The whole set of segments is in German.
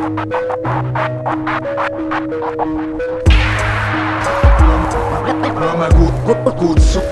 Hör mal gut, gut, gut zu, zu,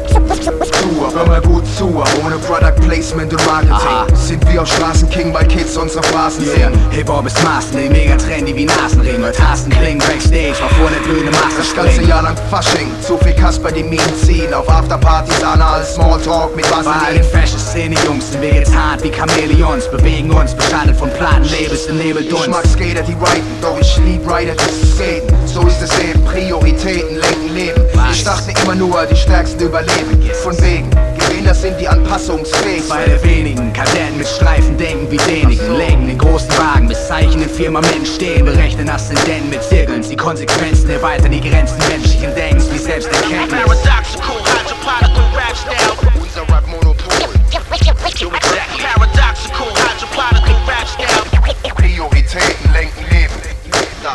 hör mal gut zu, ohne Product Placement und Marketing. Aha. sind wir auf Straßenking, weil Kids unsere Phrasen Yeah. sehen. Hip-Hop ist Maßen, mega trendy wie Nasenring. Hört Tasten klingen Backstage, war vor der blöde Masse Das ganze Jahr lang Fasching, zu viel Kasper die Minen ziehen, auf Afterpartys anal Smalltalk mit Bei all Vaseline. den Fashion-Szene, Jungs, sind wir jetzt hart wie Chamäleons Bewegen uns, beschattet von Plattenlabels im Ich Nebeldunst mag Skater, die riden, doch ich lieb Rider, die zu skaten. So ist es eben, Prioritäten lenken Leben. Was? Ich dachte immer nur, die Stärksten überleben. Von wegen, Gewinner sind die anpassungsfähig. Bei der wenigen Kadetten mit Streifen denken wie denigen Legen den großen Wagen bis Zeichen in Firmament stehen Berechnen Aszendenten mit Zirkeln Die Konsequenzen erweitern die Grenzen menschlichen Denkens wie Selbsterkenntnis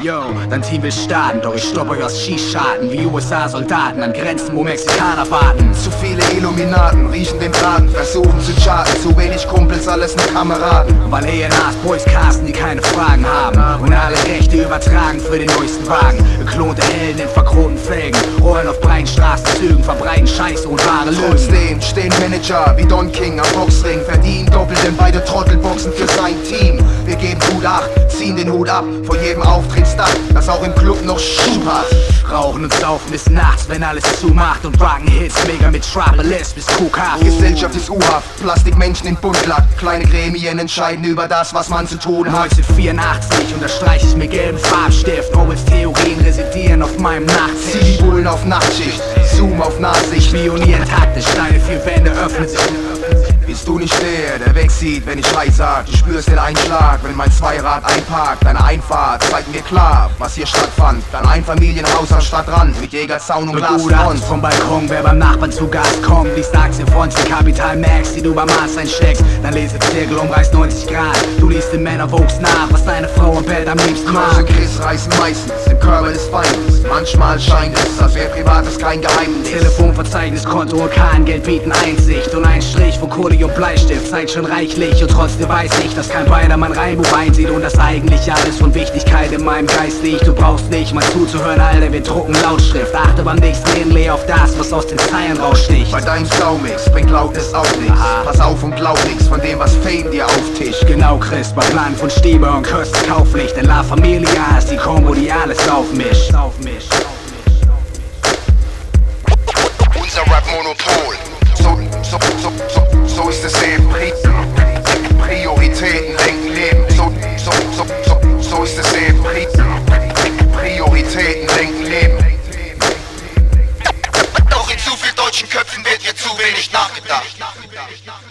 Yo, dein Team will starten, doch ich stopp euch aus Schießscharten. Wie USA-Soldaten an Grenzen, wo Mexikaner warten. Zu viele Illuminaten riechen den Braten, versuchen zu charten. Zu wenig Kumpels, alles nur Kameraden. Weil ENAs Boys casten, die keine Fragen haben. Und alle Rechte übertragen für den neuesten Wagen. Geklonte Helden in verkronten Felgen Rollen auf breiten Straßenzügen, verbreiten Scheiße und wahre Lügen. Trotzdem stehen Manager wie Don King am Boxring, verdienen doppelt, denn beide Trottel boxen für sein Team. Wir geben Hut ab, ziehen den Hut ab. Vor jedem Auftrittsdach, das auch im Club noch Schuh hat. Rauchen und saufen bis nachts, wenn alles zumacht. Und rocken Hits, mega mit Troubles bis Kuhkaff. Gesellschaft ist U-Haft, Plastikmenschen in Buntlack, kleine Gremien entscheiden über das, was man zu tun hat. 1984 unterstreiche ich mit gelbem Farbstift. Orwells Theorien residieren auf meinem Nachttisch Zieh die Bullen auf Nachtschicht, Zoom auf Nahsicht. Spionieren taktisch, deine vier Wände öffnen sich Bist du nicht der, der wegsieht, wenn ich Schrei sag? Du spürst den Einschlag, wenn mein Zweirad einparkt. Deine Einfahrt zeigt mir klar, was hier stattfand. Dein Einfamilienhaus am Stadtrand mit Jägerzaun und Glasfront. vom Balkon, wer beim Nachbarn zu Gast kommt Liest Aktienfonds wie Capital Max, die du beim Arzt einsteckst Dein Lesezirkel umreißt 90 Grad Du liest den Männer Vogues nach, was deine Frau im Bett am liebsten mag Chris reißen meistens im Körper des Feindes. Manchmal scheint es, als wäre Privates kein Geheimnis. Telefonverzeichnis, Konto, Orkan, Geld bieten Einsicht Und ein Strich von Kohle und Bleistift zeigt schon reichlich. Und trotzdem weiß ich, dass kein beider mein Reimbuch einsieht Und dass eigentlich alles von Wichtigkeit in meinem Geist liegt. Du brauchst nicht mal zuzuhören, Alter, wir drucken Lautschrift. Achte beim nächsten Inlay auf das, was aus den Zeilen raussticht. Bei deinem Staumix bringt Lautnis auch nichts. Pass auf und glaub nichts von dem, was Fame dir auftischt. Genau, Chris, bei Plan von Stieber und Kirsten Kauflicht Denn La Familia ist die Kombo, wenig nachgedacht.